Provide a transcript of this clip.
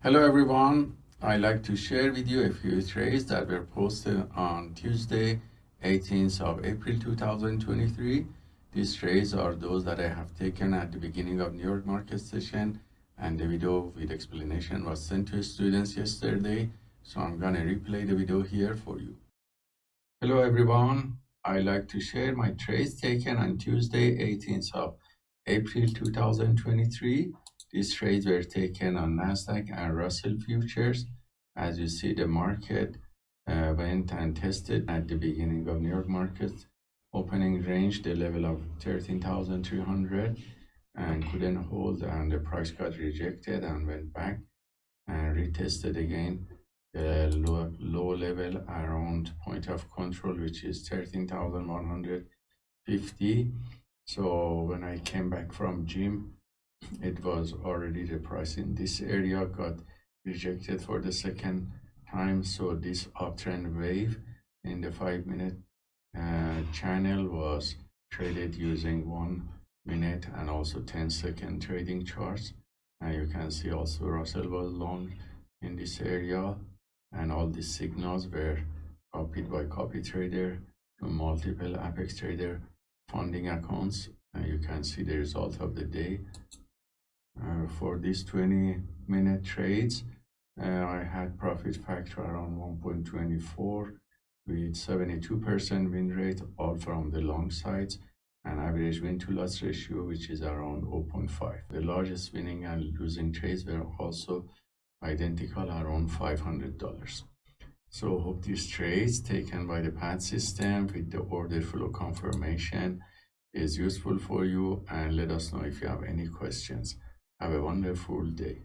Hello everyone. I'd like to share with you a few trades that were posted on Tuesday, 18th of April 2023. These trades are those that I have taken at the beginning of New York market session and the video with explanation was sent to students yesterday. So I'm gonna replay the video here for you. Hello everyone. I'd like to share my trades taken on Tuesday, 18th of April 2023 these trades were taken on Nasdaq and Russell futures. As you see, the market uh, went and tested at the beginning of New York market opening range, the level of 13,300 and couldn't hold and the price got rejected and went back and retested again the low, low level around point of control which is 13,150 so when I came back from gym it was already the price in this area got rejected for the second time. So this uptrend wave in the five minute uh, channel was traded using one minute and also 10 second trading charts. And you can see also Russell was long in this area and all these signals were copied by copy trader to multiple apex trader funding accounts. And you can see the result of the day for these 20 minute trades. Uh, I had profit factor around 1.24 with 72% win rate all from the long sides and average win to loss ratio which is around 0.5 the largest winning and losing trades were also identical around $500 so hope these trades taken by the PAT system with the order flow confirmation is useful for you and let us know if you have any questions have a wonderful day.